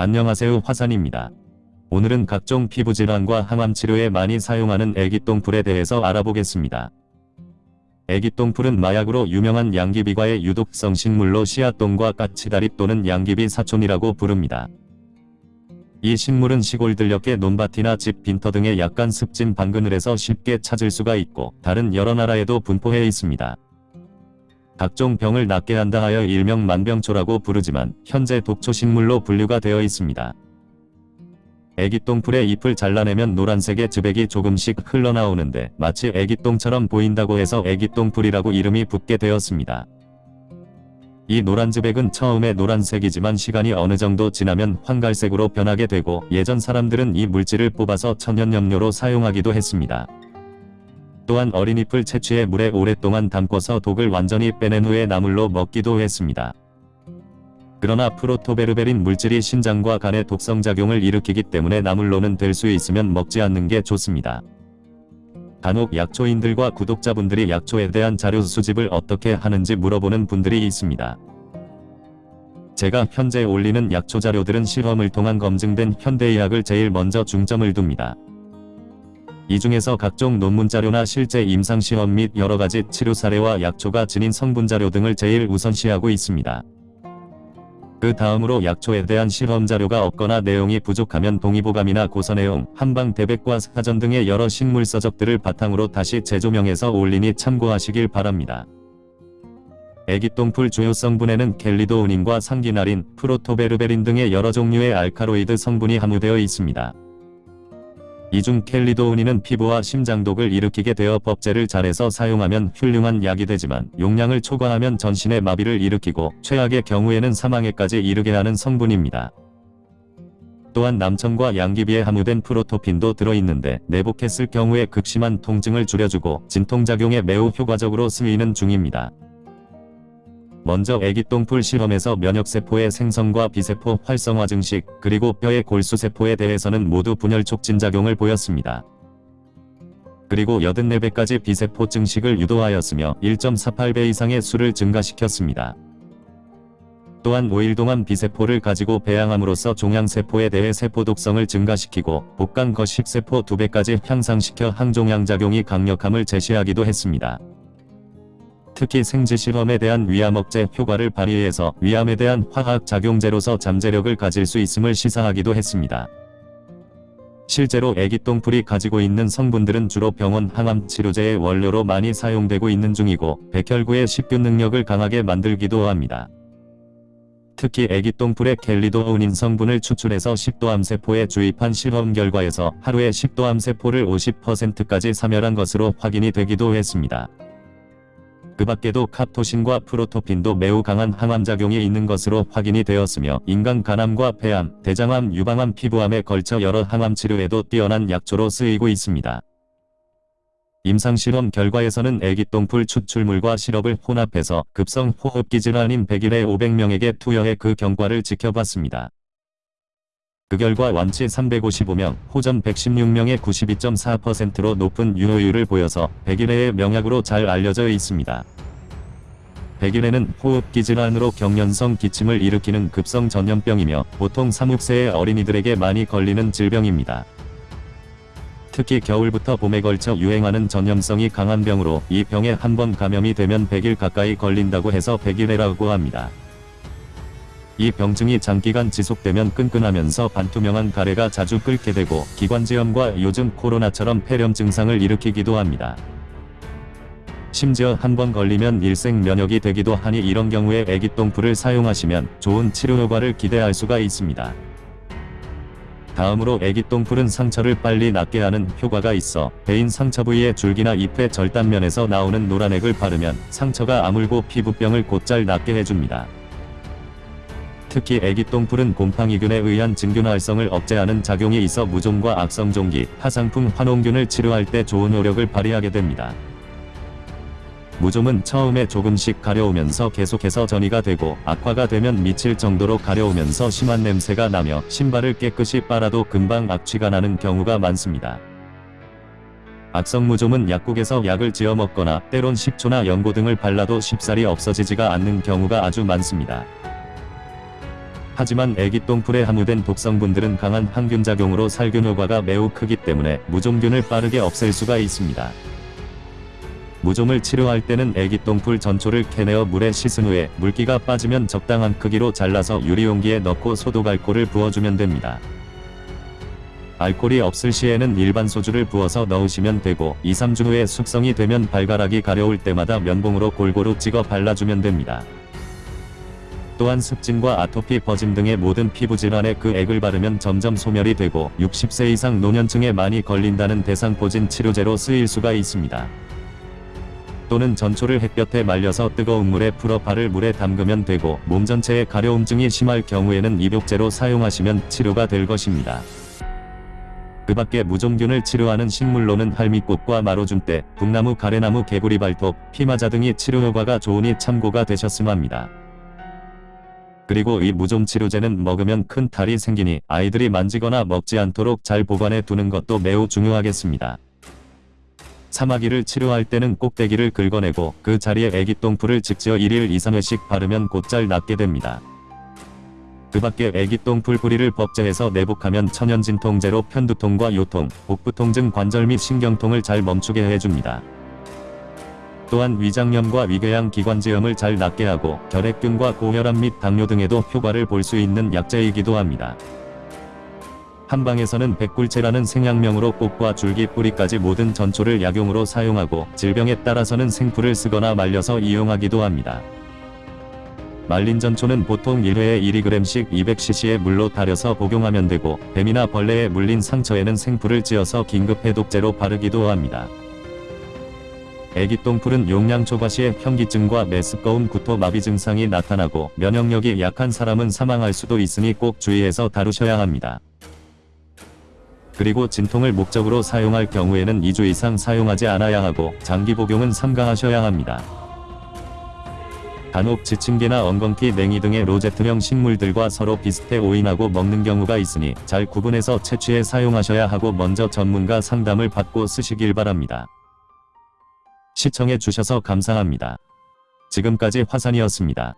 안녕하세요 화산입니다. 오늘은 각종 피부질환과 항암치료에 많이 사용하는 애기똥풀에 대해서 알아보겠습니다. 애기똥풀은 마약으로 유명한 양귀비과의 유독성 식물로 씨앗똥과 까치다리 또는 양귀비 사촌이라고 부릅니다. 이 식물은 시골 들녘의 논밭이나 집 빈터 등의 약간 습진 방그늘에서 쉽게 찾을 수가 있고 다른 여러 나라에도 분포해 있습니다. 각종 병을 낫게 한다 하여 일명 만병초라고 부르지만 현재 독초식물로 분류가 되어 있습니다. 애기똥풀의 잎을 잘라내면 노란색의 즙액이 조금씩 흘러나오는데 마치 애기똥처럼 보인다고 해서 애기똥풀이라고 이름이 붙게 되었습니다. 이 노란 즙액은 처음에 노란색이지만 시간이 어느 정도 지나면 황갈색으로 변하게 되고 예전 사람들은 이 물질을 뽑아서 천연염료로 사용하기도 했습니다. 또한 어린 잎을 채취해 물에 오랫동안 담궈서 독을 완전히 빼낸 후에 나물로 먹기도 했습니다. 그러나 프로토베르베린 물질이 신장과 간에 독성작용을 일으키기 때문에 나물로는 될 수 있으면 먹지 않는 게 좋습니다. 간혹 약초인들과 구독자분들이 약초에 대한 자료 수집을 어떻게 하는지 물어보는 분들이 있습니다. 제가 현재 올리는 약초 자료들은 실험을 통한 검증된 현대의학을 제일 먼저 중점을 둡니다. 이 중에서 각종 논문 자료나 실제 임상시험 및 여러가지 치료 사례와 약초가 지닌 성분 자료 등을 제일 우선시하고 있습니다. 그 다음으로 약초에 대한 실험 자료가 없거나 내용이 부족하면 동의보감이나 고서내용, 한방 대백과 사전 등의 여러 식물 서적들을 바탕으로 다시 재조명해서 올리니 참고하시길 바랍니다. 애기똥풀 주요 성분에는 켈리도우닌과 상기나린, 프로토베르베린 등의 여러 종류의 알카로이드 성분이 함유되어 있습니다. 이중 켈리도우닌은 피부와 심장독을 일으키게 되어 법제를 잘해서 사용하면 훌륭한 약이 되지만 용량을 초과하면 전신의 마비를 일으키고 최악의 경우에는 사망에까지 이르게 하는 성분입니다. 또한 남청과 양귀비에 함유된 프로토핀도 들어있는데 내복했을 경우에 극심한 통증을 줄여주고 진통작용에 매우 효과적으로 쓰이는 중입니다. 먼저 애기똥풀 실험에서 면역세포의 생성과 비세포 활성화 증식, 그리고 뼈의 골수세포에 대해서는 모두 분열 촉진작용을 보였습니다. 그리고 84배까지 비세포 증식을 유도하였으며 1.48배 이상의 수를 증가시켰습니다. 또한 5일 동안 비세포를 가지고 배양함으로써 종양세포에 대해 세포 독성을 증가시키고 복강 거식세포 2배까지 향상시켜 항종양작용이 강력함을 제시하기도 했습니다. 특히 생쥐 실험에 대한 위암 억제 효과를 발휘해서 위암에 대한 화학작용제로서 잠재력을 가질 수 있음을 시사하기도 했습니다. 실제로 애기똥풀이 가지고 있는 성분들은 주로 병원 항암 치료제의 원료로 많이 사용되고 있는 중이고 백혈구의 식균 능력을 강하게 만들기도 합니다. 특히 애기똥풀의 켈리도우닌 성분을 추출해서 식도암세포에 주입한 실험 결과에서 하루에 식도암세포를 50%까지 사멸한 것으로 확인이 되기도 했습니다. 그 밖에도 카토신과 프로토핀도 매우 강한 항암작용이 있는 것으로 확인이 되었으며 인간 간암과 폐암, 대장암, 유방암, 피부암에 걸쳐 여러 항암치료에도 뛰어난 약초로 쓰이고 있습니다. 임상실험 결과에서는 애기똥풀 추출물과 시럽을 혼합해서 급성 호흡기 질환인 100일에 500명에게 투여해 그 경과를 지켜봤습니다. 그 결과 완치 355명, 호전 116명의 92.4%로 높은 유효율을 보여서 백일해의 명약으로 잘 알려져 있습니다. 백일해는 호흡기 질환으로 경련성 기침을 일으키는 급성 전염병이며 보통 3, 6세의 어린이들에게 많이 걸리는 질병입니다. 특히 겨울부터 봄에 걸쳐 유행하는 전염성이 강한 병으로 이 병에 한 번 감염이 되면 100일 가까이 걸린다고 해서 백일해라고 합니다. 이 병증이 장기간 지속되면 끈끈하면서 반투명한 가래가 자주 끓게 되고 기관지염과 요즘 코로나처럼 폐렴 증상을 일으키기도 합니다. 심지어 한 번 걸리면 일생 면역이 되기도 하니 이런 경우에 애기똥풀을 사용하시면 좋은 치료 효과를 기대할 수가 있습니다. 다음으로 애기똥풀은 상처를 빨리 낫게 하는 효과가 있어 배인 상처 부위의 줄기나 잎의 절단면에서 나오는 노란액을 바르면 상처가 아물고 피부병을 곧잘 낫게 해줍니다. 특히 애기똥풀은 곰팡이균에 의한 진균 활성을 억제하는 작용이 있어 무좀과 악성종기, 하상풍 환원균을 치료할 때 좋은 효력을 발휘하게 됩니다. 무좀은 처음에 조금씩 가려우면서 계속해서 전이가 되고 악화가 되면 미칠 정도로 가려우면서 심한 냄새가 나며 신발을 깨끗이 빨아도 금방 악취가 나는 경우가 많습니다. 악성무좀은 약국에서 약을 지어 먹거나 때론 식초나 연고 등을 발라도 쉽사리 없어지지가 않는 경우가 아주 많습니다. 하지만 애기 똥풀에 함유된 독성분들은 강한 항균작용으로 살균 효과가 매우 크기 때문에 무좀균을 빠르게 없앨 수가 있습니다. 무좀을 치료할 때는 애기 똥풀 전초를 캐내어 물에 씻은 후에 물기가 빠지면 적당한 크기로 잘라서 유리용기에 넣고 소독 알코올을 부어주면 됩니다. 알코올이 없을 시에는 일반 소주를 부어서 넣으시면 되고 2-3주 후에 숙성이 되면 발가락이 가려울 때마다 면봉으로 골고루 찍어 발라주면 됩니다. 또한 습진과 아토피 버짐 등의 모든 피부 질환에 그 액을 바르면 점점 소멸이 되고 60세 이상 노년층에 많이 걸린다는 대상포진 치료제로 쓰일 수가 있습니다. 또는 전초를 햇볕에 말려서 뜨거운 물에 풀어 발을 물에 담그면 되고 몸 전체에 가려움증이 심할 경우에는 입욕제로 사용하시면 치료가 될 것입니다. 그 밖에 무좀균을 치료하는 식물로는 할미꽃과 마로준대, 북나무 가래나무 개구리 발톱, 피마자 등이 치료 효과가 좋으니 참고가 되셨음 합니다. 그리고 이 무좀 치료제는 먹으면 큰 탈이 생기니 아이들이 만지거나 먹지 않도록 잘 보관해 두는 것도 매우 중요하겠습니다. 사마귀를 치료할 때는 꼭대기를 긁어내고 그 자리에 애기똥풀을 직지어 1일 2, 3회씩 바르면 곧잘 낫게 됩니다. 그 밖에 애기똥풀 뿌리를 법제해서 내복하면 천연진통제로 편두통과 요통, 복부통증 관절 및 신경통을 잘 멈추게 해줍니다. 또한 위장염과 위궤양 기관지염을 잘 낫게 하고 결핵균과 고혈압 및 당뇨 등에도 효과를 볼 수 있는 약재이기도 합니다. 한방에서는 백굴채라는 생약명으로 꽃과 줄기 뿌리까지 모든 전초를 약용으로 사용하고 질병에 따라서는 생풀을 쓰거나 말려서 이용하기도 합니다. 말린 전초는 보통 1회에 1g씩 200cc의 물로 달여서 복용하면 되고 뱀이나 벌레에 물린 상처에는 생풀을 찧어서 긴급 해독제로 바르기도 합니다. 애기똥풀은 용량 초과 시에 현기증과 메스꺼움 구토 마비 증상이 나타나고 면역력이 약한 사람은 사망할 수도 있으니 꼭 주의해서 다루셔야 합니다. 그리고 진통을 목적으로 사용할 경우에는 2주 이상 사용하지 않아야 하고 장기 복용은 삼가하셔야 합니다. 간혹 지침개나 엉겅퀴 냉이 등의 로제트형 식물들과 서로 비슷해 오인하고 먹는 경우가 있으니 잘 구분해서 채취해 사용하셔야 하고 먼저 전문가 상담을 받고 쓰시길 바랍니다. 시청해 주셔서 감사합니다. 지금까지 화산이었습니다.